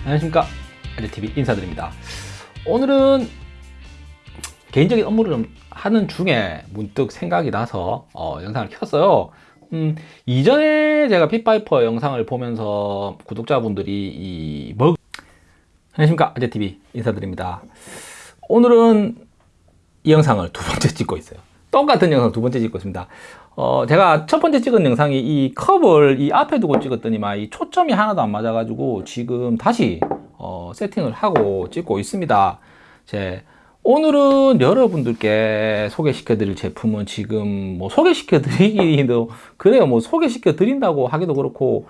안녕하십니까? 아재TV 인사드립니다. 오늘은 개인적인 업무를 좀 하는 중에 문득 생각이 나서 어, 영상을 켰어요. 음, 이전에 제가 핏바이퍼 영상을 보면서 구독자분들이 이 먹... 안녕하십니까? 아재TV 인사드립니다. 오늘은 이 영상을 두 번째 찍고 있어요 똑같은 영상 두 번째 찍고 있습니다. 어, 제가 첫 번째 찍은 영상이 이 컵을 이 앞에 두고 찍었더니만 이 초점이 하나도 안 맞아 가지고 지금 다시 어, 세팅을 하고 찍고 있습니다. 제 오늘은 여러분들께 소개시켜 드릴 제품은 지금 뭐 소개시켜 드리기도 그래요. 뭐 소개시켜 드린다고 하기도 그렇고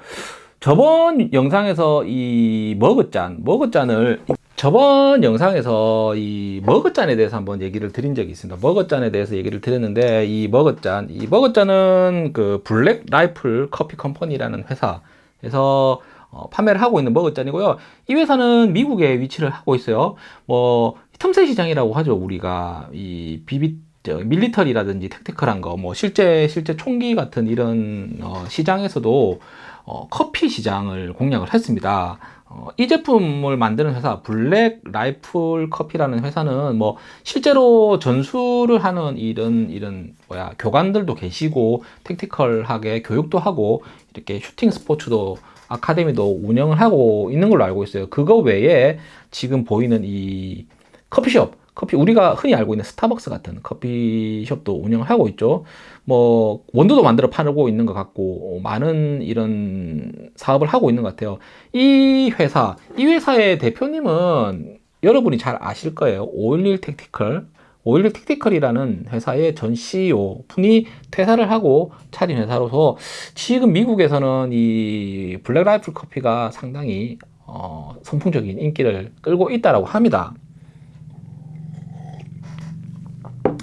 저번 영상에서 이 머그잔 머그잔을 저번 영상에서 이 머그잔에 대해서 한번 얘기를 드린 적이 있습니다. 머그잔에 대해서 얘기를 드렸는데 이 머그잔 이 머그잔은 그 Black Rifle Coffee Company라는 회사에서 어, 판매를 하고 있는 머그잔이고요. 이 회사는 미국에 위치를 하고 있어요. 뭐 틈새 시장이라고 하죠 우리가. 이 비비 저 밀리터리라든지 택티컬한 거 뭐 실제 실제 총기 같은 이런 어, 시장에서도 어, 커피 시장을 공략을 했습니다 어, 이 제품을 만드는 회사 블랙 라이플 커피라는 회사는 뭐 실제로 전수를 하는 이런 이런 뭐야 교관들도 계시고 택티컬하게 교육도 하고 이렇게 슈팅 스포츠도 아카데미도 운영을 하고 있는 걸로 알고 있어요. 그거 외에 지금 보이는 이 커피숍 커피 우리가 흔히 알고 있는 스타벅스 같은 커피숍도 운영을 하고 있죠. 뭐 원두도 만들어 팔고 있는 것 같고 많은 이런 사업을 하고 있는 것 같아요. 이 회사 이 회사의 대표님은 여러분이 잘 아실 거예요. 511 택티컬. 511 택티컬이라는 회사의 전 CEO 분이 퇴사를 하고 차린 회사로서 지금 미국에서는 이 Black Rifle Coffee가 상당히 어, 선풍적인 인기를 끌고 있다고 합니다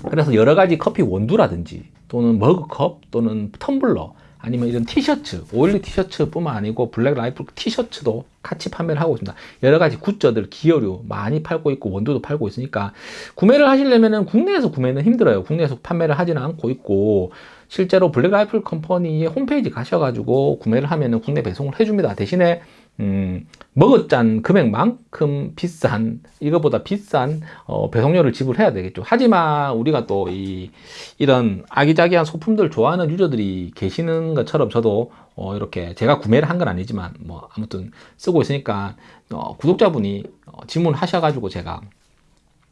그래서 여러 가지 커피 원두라든지 또는 머그컵 또는 텀블러 아니면 이런 티셔츠 오일리 티셔츠 뿐만 아니고 Black Rifle 티셔츠도 같이 판매를 하고 있습니다. 여러 가지 굿즈들 기어류 많이 팔고 있고 원두도 팔고 있으니까 구매를 하시려면 국내에서 구매는 힘들어요. 국내에서 판매를 하지는 않고 있고 실제로 블랙 라이플 컴퍼니의 홈페이지 가셔가지고 구매를 하면 국내 배송을 해줍니다. 대신에 음, 먹었잔 금액만큼 비싼 이거보다 비싼 어, 배송료를 지불해야 되겠죠. 하지만 우리가 또 이 이런 아기자기한 소품들 좋아하는 유저들이 계시는 것처럼 저도 어, 이렇게 제가 구매를 한 건 아니지만 뭐 아무튼 쓰고 있으니까 어, 구독자분이 어, 질문하셔 가지고 제가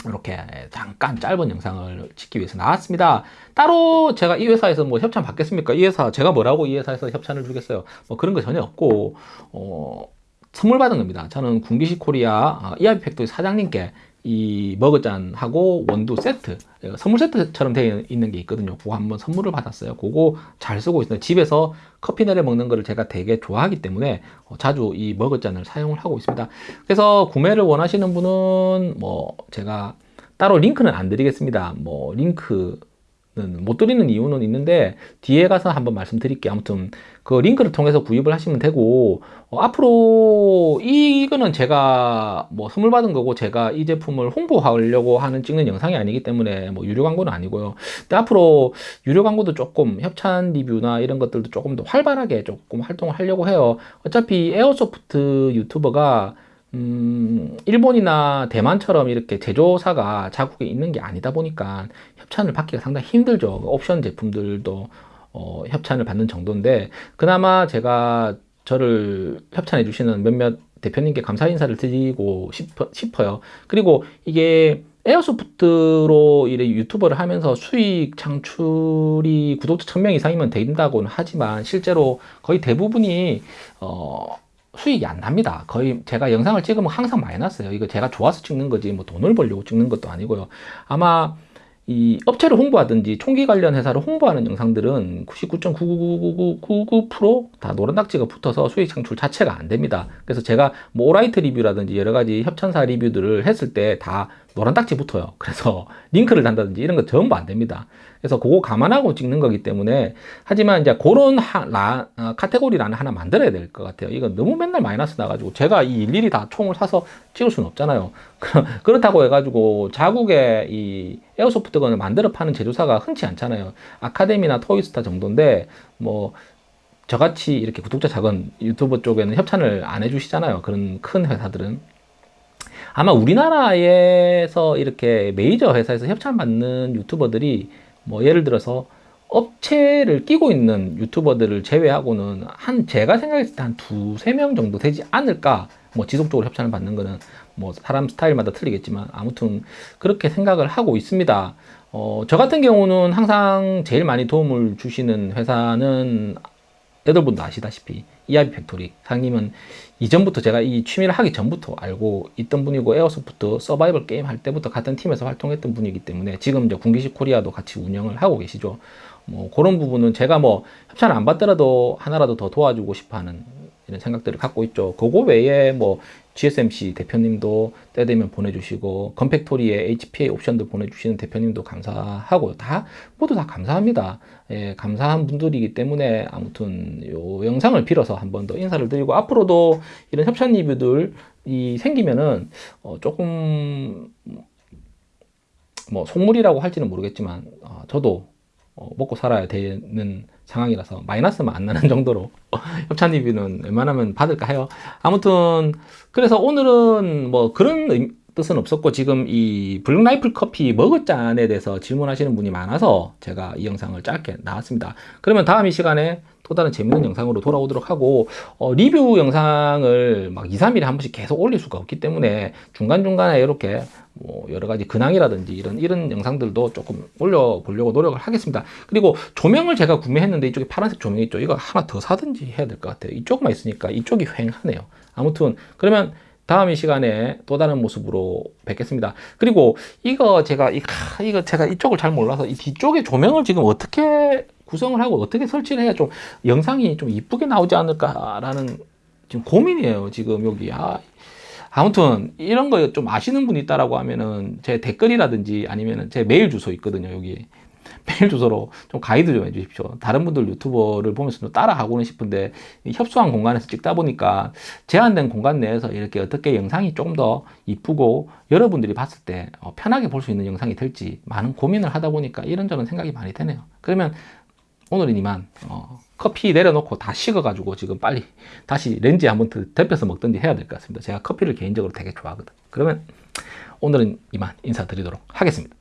이렇게 잠깐 짧은 영상을 찍기 위해서 나왔습니다. 따로 제가 이 회사에서 뭐 협찬 받겠습니까? 이 회사 제가 뭐라고 이 회사에서 협찬을 주겠어요? 뭐 그런 거 전혀 없고 어, 선물 받은 겁니다. 저는 군기시 코리아 이하비 팩토리 사장님께 이 머그잔하고 원두 세트 선물 세트처럼 되어 있는 게 있거든요. 그거 한번 선물을 받았어요. 그거 잘 쓰고 있습니다 집에서 커피 내려 먹는 거를 제가 되게 좋아하기 때문에 어, 자주 이 머그잔을 사용을 하고 있습니다. 그래서 구매를 원하시는 분은 뭐 제가 따로 링크는 안 드리겠습니다. 뭐 링크 못 드리는 이유는 있는데 뒤에 가서 한번 말씀드릴게요. 아무튼 그 링크를 통해서 구입을 하시면 되고 어, 앞으로 이거는 제가 뭐 선물 받은 거고 제가 이 제품을 홍보하려고 하는 찍는 영상이 아니기 때문에 뭐 유료 광고는 아니고요. 근데 앞으로 유료 광고도 조금 협찬 리뷰나 이런 것들도 조금 더 활발하게 조금 활동을 하려고 해요. 어차피 에어소프트 유튜버가 음, 일본이나 대만처럼 이렇게 제조사가 자국에 있는 게 아니다 보니까 협찬을 받기가 상당히 힘들죠. 옵션 제품들도 어, 협찬을 받는 정도인데 그나마 제가 저를 협찬해 주시는 몇몇 대표님께 감사 인사를 드리고 싶어, 싶어요. 그리고 이게 에어소프트로 이래 유튜버를 하면서 수익 창출이 구독자 1000명 이상이면 된다고는 하지만 실제로 거의 대부분이 어, 수익이 안 납니다. 거의 제가 영상을 찍으면 항상 마이너스예요. 이거 제가 좋아서 찍는 거지 뭐 돈을 벌려고 찍는 것도 아니고요. 아마 이 업체를 홍보하든지 총기 관련 회사를 홍보하는 영상들은 99.99999%다 노란 딱지가 붙어서 수익 창출 자체가 안 됩니다. 그래서 제가 뭐 오라이트 리뷰라든지 여러 가지 협찬사 리뷰들을 했을 때 다 노란 딱지 붙어요. 그래서 링크를 단다든지 이런 거 전부 안 됩니다. 그래서 그거 감안하고 찍는 거기 때문에 하지만 이제 그런 어, 카테고리라는 하나 만들어야 될 것 같아요. 이거 너무 맨날 마이너스 나가지고 제가 이 일일이 다 총을 사서 찍을 수는 없잖아요. 그렇다고 해가지고 자국의 이 에어소프트건을 만들어 파는 제조사가 흔치 않잖아요. 아카데미나 토이스타 정도인데 뭐 저같이 이렇게 구독자 작은 유튜버 쪽에는 협찬을 안 해주시잖아요. 그런 큰 회사들은. 아마 우리나라에서 이렇게 메이저 회사에서 협찬 받는 유튜버들이 뭐 예를 들어서 업체를 끼고 있는 유튜버들을 제외하고는 한 제가 생각했을 때 한 두세 명 정도 되지 않을까? 뭐 지속적으로 협찬을 받는 거는 뭐 사람 스타일마다 틀리겠지만 아무튼 그렇게 생각을 하고 있습니다. 어, 저 같은 경우는 항상 제일 많이 도움을 주시는 회사는 여러분도 아시다시피 이하비 팩토리 사장님은 이전부터 제가 이 취미를 하기 전부터 알고 있던 분이고 에어소프트 서바이벌 게임 할 때부터 같은 팀에서 활동했던 분이기 때문에 지금 이제 군기시 코리아도 같이 운영을 하고 계시죠. 뭐 그런 부분은 제가 뭐 협찬을 안 받더라도 하나라도 더 도와주고 싶어 하는 이런 생각들을 갖고 있죠. 그거 외에 뭐 GSMC 대표님도 때 되면 보내주시고 건팩토리에 HPA 옵션들 보내주시는 대표님도 감사하고 다 모두 다 감사합니다. 예, 감사한 분들이기 때문에 아무튼 요 영상을 빌어서 한 번 더 인사를 드리고 앞으로도 이런 협찬 리뷰들이 생기면은 어, 조금 뭐 속물이라고 할지는 모르겠지만 어, 저도 어, 먹고 살아야 되는 상황이라서 마이너스만 안 나는 정도로 협찬 리뷰는 웬만하면 받을까 해요. 아무튼 그래서 오늘은 뭐 그런 의- 뜻은 없었고 지금 이 블랙 라이플 커피 머그잔에 대해서 질문하시는 분이 많아서 제가 이 영상을 짧게 나왔습니다. 그러면 다음 이 시간에 또 다른 재밌는 영상으로 돌아오도록 하고 어, 리뷰 영상을 막 2, 3일에 한 번씩 계속 올릴 수가 없기 때문에 중간중간에 이렇게 뭐 여러 가지 근황이라든지 이런 이런 영상들도 조금 올려보려고 노력을 하겠습니다. 그리고 조명을 제가 구매했는데 이쪽에 파란색 조명 있죠. 이거 하나 더 사든지 해야 될 것 같아요. 이쪽만 있으니까 이쪽이 휑하네요. 아무튼 그러면 다음 이 시간에 또 다른 모습으로 뵙겠습니다. 그리고 이거 제가 이 카- 이거 제가 이쪽을 잘 몰라서 이 뒤쪽에 조명을 지금 어떻게 구성을 하고 어떻게 설치를 해야 좀 영상이 좀 이쁘게 나오지 않을까라는 지금 고민이에요. 지금 여기 아, 아무튼 이런 거 좀 아시는 분 있다라고 하면은 제 댓글이라든지 아니면은 제 메일 주소 있거든요. 여기 메일 주소로 좀 가이드 좀 해주십시오. 다른 분들 유튜버를 보면서 좀 따라가고는 싶은데 이 협소한 공간에서 찍다 보니까 제한된 공간 내에서 이렇게 어떻게 영상이 조금 더 이쁘고 여러분들이 봤을 때 어, 편하게 볼 수 있는 영상이 될지 많은 고민을 하다 보니까 이런저런 생각이 많이 되네요. 그러면 오늘은 이만 어, 커피 내려놓고 다 식어가지고 지금 빨리 다시 렌즈에 한번 더 데펴서 먹든지 해야 될 것 같습니다. 제가 커피를 개인적으로 되게 좋아하거든. 그러면 오늘은 이만 인사드리도록 하겠습니다.